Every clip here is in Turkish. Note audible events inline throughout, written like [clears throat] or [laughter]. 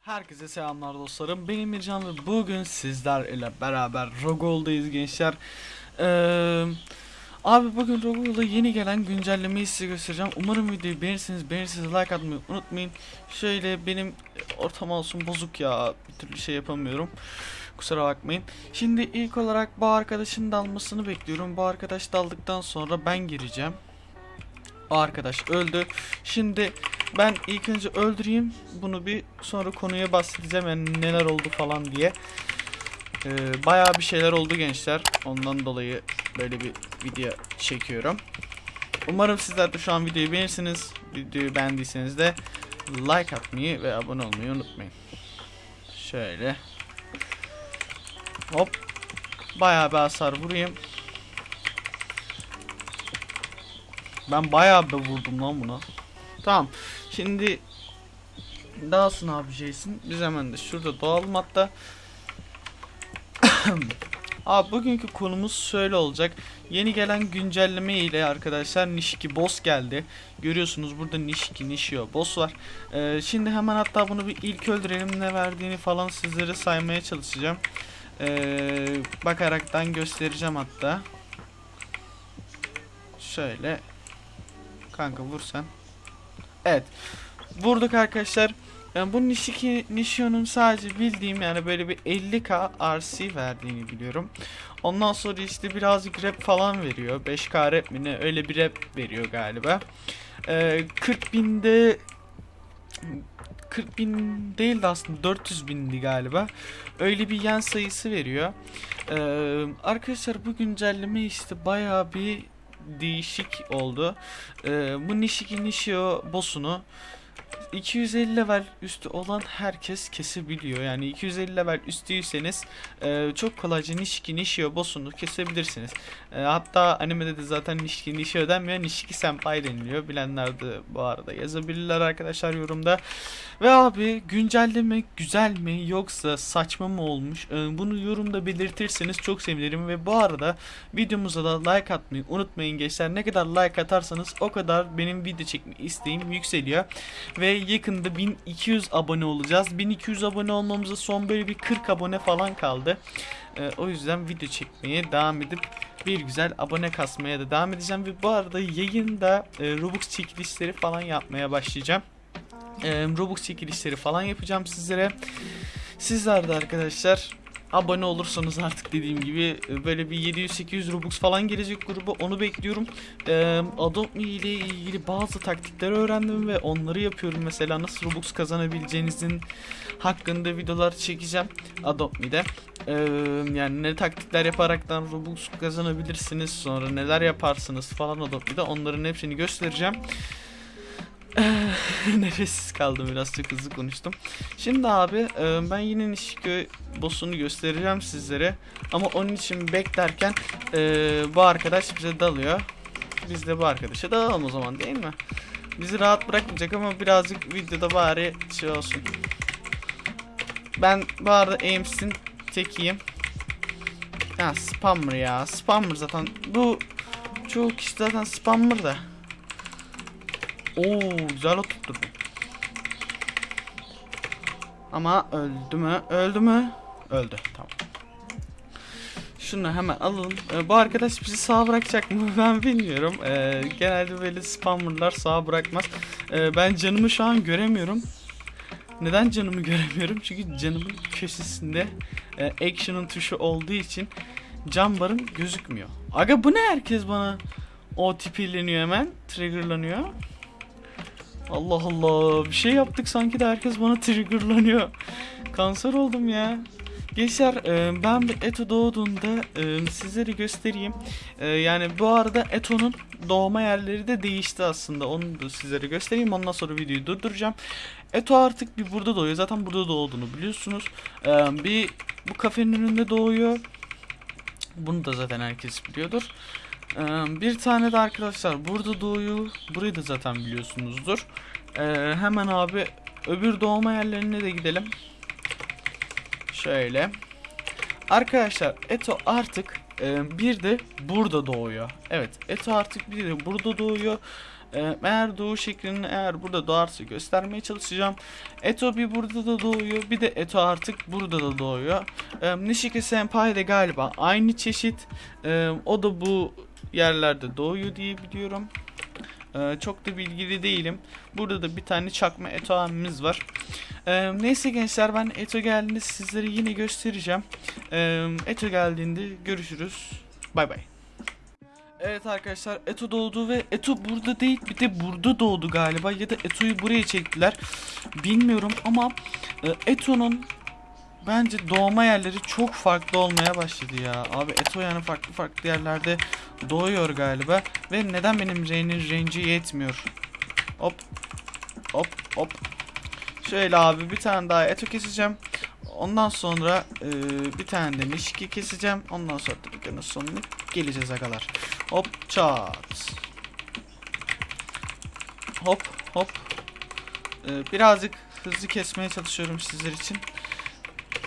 Herkese selamlar dostlarım. Benim Mircan ve bugün sizler ile beraber Rogol'dayız gençler. Ee, abi bugün Rogol'da yeni gelen güncellemeyi size göstereceğim. Umarım videoyu beğenirsiniz. Beğenirseniz like atmayı unutmayın. Şöyle benim ortam olsun bozuk ya. Bir türlü şey yapamıyorum. Kusura bakmayın. Şimdi ilk olarak bu arkadaşın dalmasını bekliyorum. Bu arkadaş daldıktan sonra ben gireceğim. O arkadaş öldü. Şimdi ben ilk önce öldüreyim bunu bir sonra konuya bahsedeceğim yani neler oldu falan diye. Ee, bayağı bir şeyler oldu gençler. Ondan dolayı böyle bir video çekiyorum. Umarım sizler de şu an videoyu beğenirsiniz. Videoyu beğendiyseniz de like atmayı ve abone olmayı unutmayın. Şöyle. Hop. Bayağı bir hasar vurayım. Ben bayağı bir vurdum lan buna. Tamam. Şimdi sonra ne yapacaksın? Biz hemen de şurada doğalım hatta. [coughs] Abi bugünkü konumuz şöyle olacak. Yeni gelen güncelleme ile arkadaşlar Nishiki boss geldi. Görüyorsunuz burada Nishiki Nishio boss var. Ee, şimdi hemen hatta bunu bir ilk öldürelim ne verdiğini falan sizlere saymaya çalışacağım. Ee, bakaraktan göstereceğim hatta. Şöyle. Kanka vur sen. Evet. Vurduk arkadaşlar. Yani bu Nishiki Nishio'nun sadece bildiğim yani böyle bir 50k RC verdiğini biliyorum. Ondan sonra işte birazcık rap falan veriyor. 5k rap mi ne öyle bir rap veriyor galiba. Ee, 40 binde 40 bin değil de aslında 400 bindi galiba. Öyle bir yen sayısı veriyor. Ee, arkadaşlar bu güncelleme işte bayağı bir değişik oldu. Ee, bu Nishiki Nishio boss'unu 250 level üstü olan herkes kesebiliyor. Yani 250 level üstüyseniz e, çok kolayca Nishiki Nishio boss'unu kesebilirsiniz. E, hatta animede de zaten Nishiki Nishio denmiyor. Nishiki Senpai deniliyor. Bilenler de bu arada yazabilirler arkadaşlar yorumda. Ve abi güncelleme güzel mi yoksa saçma mı olmuş? E, bunu yorumda belirtirseniz çok sevinirim. Ve bu arada videomuza da like atmayı unutmayın gençler. Ne kadar like atarsanız o kadar benim video çekme isteğim yükseliyor. Ve yakında 1200 abone olacağız. 1200 abone olmamıza son böyle bir 40 abone falan kaldı. Ee, o yüzden video çekmeye devam edip bir güzel abone kasmaya da devam edeceğim. Ve bu arada yayında e, Robux çekilişleri falan yapmaya başlayacağım. E, Robux çekilişleri falan yapacağım sizlere. Sizler de arkadaşlar abone olursanız artık dediğim gibi e, böyle bir 700-800 Robux falan gelecek gruba onu bekliyorum. Ee, Adopt Me ile ilgili bazı taktikler öğrendim ve onları yapıyorum. Mesela nasıl Robux kazanabileceğinizin hakkında videolar çekeceğim Adopt Me'de. Ee, yani ne taktikler yaparaktan Robux kazanabilirsiniz sonra neler yaparsınız falan Adopt Me'de onların hepsini göstereceğim. [laughs] Nefessiz kaldım biraz çok hızlı konuştum. Şimdi abi e, ben yine Nishiki boss'unu göstereceğim sizlere. Ama onun için beklerken e, bu arkadaş bize dalıyor. Biz de bu arkadaşa dalalım o zaman değil mi? Bizi rahat bırakmayacak ama birazcık videoda bari şey olsun. Ben bu arada Ames'in tekiyim. Ya spammer ya. Spammer zaten. Bu çoğu kişi zaten spammer da. Oo güzel oturtturdu. Ama öldü mü? Öldü mü? Öldü. Tamam. Şunu hemen alalım. Ee, bu arkadaş bizi sağ bırakacak mı? [laughs] Ben bilmiyorum. Ee, genelde böyle spammerlar sağ bırakmaz. Ee, ben canımı şu an göremiyorum. Neden canımı [laughs] göremiyorum? Çünkü canımın köşesinde e, action'ın tuşu olduğu için cam barım gözükmüyor. Aga bu ne herkes bana o tipileniyor hemen. Triggerlanıyor. Allah Allah bir şey yaptık sanki de herkes bana triggerlanıyor. Kanser oldum ya. Gençler e, ben Eto doğduğunda e, sizlere göstereyim. E, yani bu arada Eto'nun doğma yerleri de değişti aslında. Onu da sizlere göstereyim. Ondan sonra videoyu durduracağım. Eto artık bir burada doğuyor. Zaten burada doğduğunu biliyorsunuz. Bir bu kafenin önünde doğuyor. Bunu da zaten herkes biliyordur. Ee, bir tane de arkadaşlar burada doğuyor. Burayı da zaten biliyorsunuzdur. Ee, hemen abi öbür doğma yerlerine de gidelim. Şöyle. Arkadaşlar Eto artık Ee, bir de burada doğuyor. Evet Eto artık bir de burada doğuyor. Ee, eğer doğu şeklini eğer burada doğarsa göstermeye çalışacağım. Eto bir burada da doğuyor. Bir de Eto artık burada da doğuyor. Ee, Nishiki Senpai de galiba aynı çeşit. Ee, o da bu yerlerde doğuyor diye biliyorum. Ee, çok da bilgili değilim. Burada da bir tane çakma Eto abimiz var. Ee, neyse gençler ben Eto geldiğinde sizlere yine göstereceğim. Ee, Eto geldiğinde görüşürüz. Bay bay. Evet arkadaşlar Eto doğdu ve Eto burada değil bir de burada doğdu galiba ya da Eto'yu buraya çektiler. Bilmiyorum ama e, Eto'nun bence doğma yerleri çok farklı olmaya başladı ya. Abi Eto yani farklı farklı yerlerde doğuyor galiba ve neden benim R'nin range'i yetmiyor? Hop hop hop. Şöyle abi bir tane daha Eto keseceğim. Ondan sonra e, bir tane de Nishiki keseceğim. Ondan sonra da videonun sonuna geleceğiz agalar. Hop çat. Hop hop. Ee, birazcık hızlı kesmeye çalışıyorum sizler için.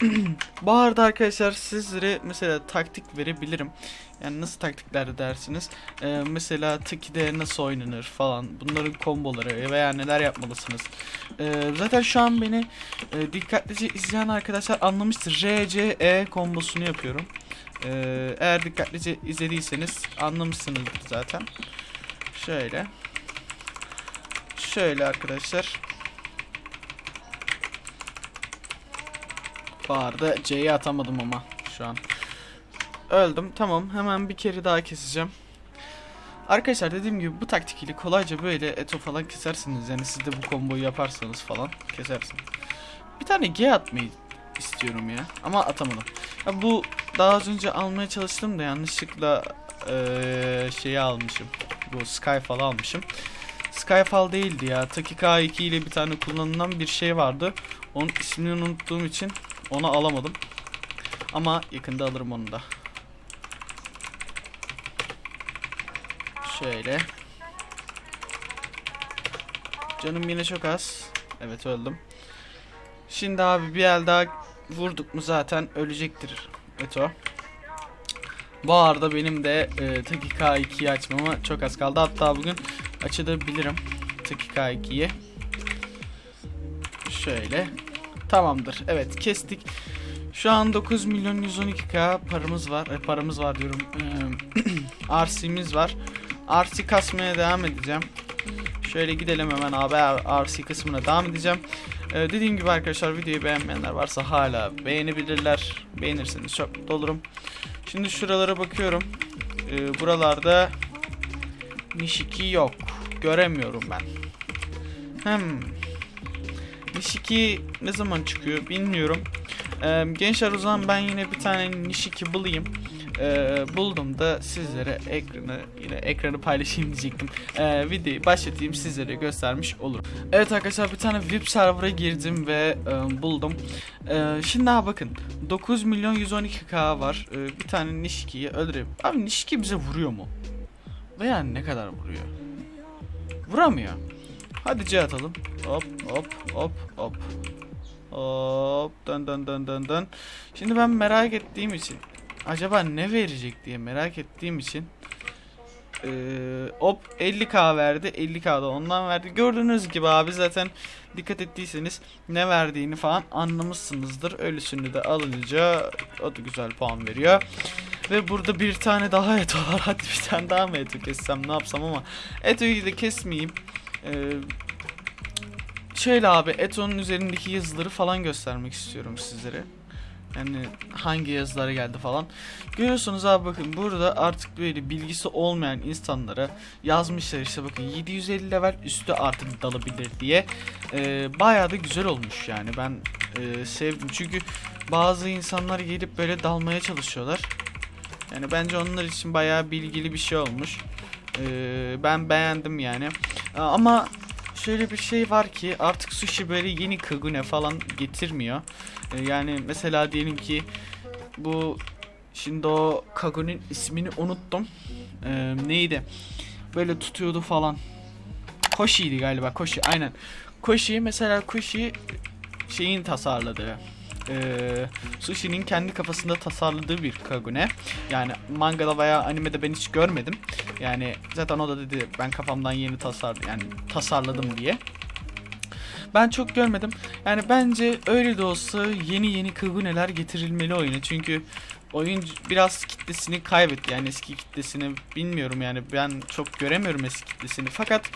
[clears throat] Bu arada arkadaşlar sizlere mesela taktik verebilirim. Yani nasıl taktikler dersiniz? Ee, mesela Tiki'de nasıl oynanır falan. Bunların komboları veya neler yapmalısınız. Ee, zaten şu an beni e, dikkatlice izleyen arkadaşlar anlamıştır. R, C, E kombosunu yapıyorum. Ee, eğer dikkatlice izlediyseniz anlamışsınızdır zaten. Şöyle. Şöyle arkadaşlar. Arada C'yi atamadım ama şu an. Öldüm. Tamam. Hemen bir kere daha keseceğim. Arkadaşlar dediğim gibi bu taktik ile kolayca böyle eto falan kesersiniz. Yani siz de bu komboyu yaparsanız falan kesersiniz. Bir tane G atmayı istiyorum ya. Ama atamadım. Ya bu daha az önce almaya çalıştım da yanlışlıkla eee şeyi almışım. Bu Skyfall almışım. Skyfall değildi ya. Taki K2 ile bir tane kullanılan bir şey vardı. Onun ismini unuttuğum için onu alamadım. Ama yakında alırım onu da. Şöyle. Canım yine çok az. Evet öldüm. Şimdi abi bir el daha vurduk mu zaten ölecektir Eto. Bu arada benim de e, Taki K2'yi açmama çok az kaldı. Hatta bugün açabilirim Taki K2'yi. Şöyle. Tamamdır. Evet kestik. Şu an 9 milyon 112k paramız var. E, paramız var diyorum. E, RC'miz [clears throat] var. RC kasmaya devam edeceğim. Şöyle gidelim hemen abi RC kısmına devam edeceğim. Ee, dediğim gibi arkadaşlar videoyu beğenmeyenler varsa hala beğenebilirler. Beğenirseniz çok mutlu olurum. Şimdi şuralara bakıyorum. Ee, buralarda Nishiki yok. Göremiyorum ben. Hmm. Nishiki ne zaman çıkıyor bilmiyorum. Ee, gençler o zaman ben yine bir tane Nishiki bulayım. Ee, buldum da sizlere ekranı yine ekranı paylaşayım diyecektim. Ee, videoyu başlatayım sizlere göstermiş olurum. Evet arkadaşlar bir tane VIP server'a girdim ve e, buldum. Ee, şimdi ha bakın 9 milyon 112k var. Ee, bir tane Nishiki'yi öldüreyim. Abi Nishiki bize vuruyor mu? Veya ne kadar vuruyor? Vuramıyor. Hadi C atalım. Hop hop hop hop. Hop dön dön dön dön dön. Şimdi ben merak ettiğim için acaba ne verecek diye merak ettiğim için ee, hop 50k verdi. 50k da ondan verdi. Gördüğünüz gibi abi zaten dikkat ettiyseniz ne verdiğini falan anlamışsınızdır. Ölüsünü de alınca o da güzel puan veriyor. Ve burada bir tane daha eto var. [laughs] Hadi bir tane daha mı eto kessem ne yapsam ama. Etoyu da kesmeyeyim. Ee, şöyle abi Eto'nun üzerindeki yazıları falan göstermek istiyorum sizlere. Yani hangi yazıları geldi falan. Görüyorsunuz abi bakın burada artık böyle bilgisi olmayan insanlara yazmışlar işte bakın 750 level üstü artık dalabilir diye. Ee, bayağı da güzel olmuş yani ben e, sevdim. Çünkü bazı insanlar gelip böyle dalmaya çalışıyorlar. Yani bence onlar için bayağı bilgili bir şey olmuş. Ee, ben beğendim yani. Ama şöyle bir şey var ki artık sushi böyle yeni kagune falan getirmiyor. Ee, yani mesela diyelim ki bu şimdi o kagune'nin ismini unuttum. Ee, neydi? Böyle tutuyordu falan. Koshi'ydi galiba Koshi aynen. Koshi mesela Koshi şeyin tasarladığı Ee, Sushi'nin kendi kafasında tasarladığı bir Kagune. Yani mangada veya animede ben hiç görmedim. Yani zaten o da dedi ben kafamdan yeni tasarladım yani tasarladım diye. Ben çok görmedim. Yani bence öyle de olsa yeni yeni Kagune'ler getirilmeli oyuna. Çünkü oyun biraz kitlesini kaybetti. Yani eski kitlesini bilmiyorum yani ben çok göremiyorum eski kitlesini. Fakat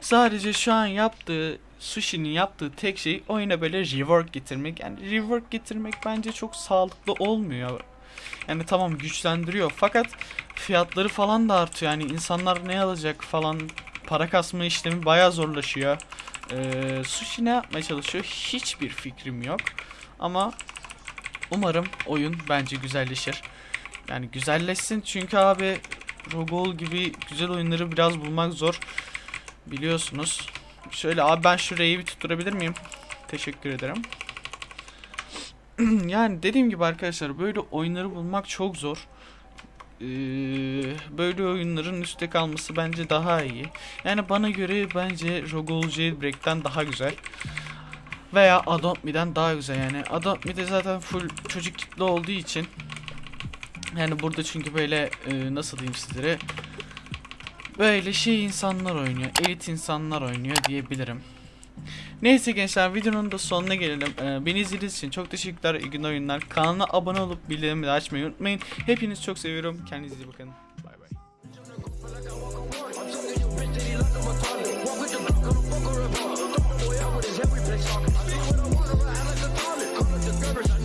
sadece şu an yaptığı Sushi'nin yaptığı tek şey oyuna böyle rework getirmek. Yani rework getirmek bence çok sağlıklı olmuyor. Yani tamam güçlendiriyor fakat fiyatları falan da artıyor. Yani insanlar ne alacak falan para kasma işlemi bayağı zorlaşıyor. Ee, sushi ne yapmaya çalışıyor? Hiçbir fikrim yok. Ama umarım oyun bence güzelleşir. Yani güzelleşsin çünkü abi Rogol gibi güzel oyunları biraz bulmak zor. Biliyorsunuz. Şöyle abi ben şurayı bir tutturabilir miyim? Teşekkür ederim. [clears throat] yani dediğim gibi arkadaşlar böyle oyunları bulmak çok zor. Ee, böyle oyunların üstte kalması bence daha iyi. Yani bana göre bence Rogol Jailbreak'ten daha güzel. Veya Adopt Me'den daha güzel yani. Adopt Me'de zaten full çocuk kitle olduğu için yani burada çünkü böyle e, nasıl diyeyim sizlere böyle şey insanlar oynuyor. Elit insanlar oynuyor diyebilirim. Neyse gençler videonun da sonuna gelelim. Ee, beni izlediğiniz için çok teşekkürler. İyi günler oyunlar. Kanala abone olup bildirimleri açmayı unutmayın. Hepinizi çok seviyorum. Kendinize iyi bakın. Bay bay. Walk with the